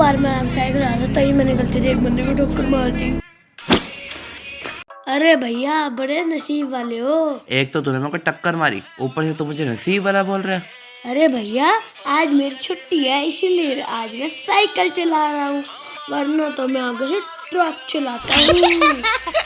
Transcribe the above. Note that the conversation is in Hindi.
बार मैं साइकिल आ था तभी मैंने गलती से एक बंदे को ठोकर मार दी। अरे भैया बड़े नसीब वाले हो। एक तो तूने मेरे को टक्कर मारी ऊपर से तो मुझे नसीब वाला बोल रहा है। अरे भैया आज मेरी छुट्टी है इसीलिए आज मैं साइकिल चला रहा हूँ वरना तो मैं आगे से ट्रक चलाता हूँ।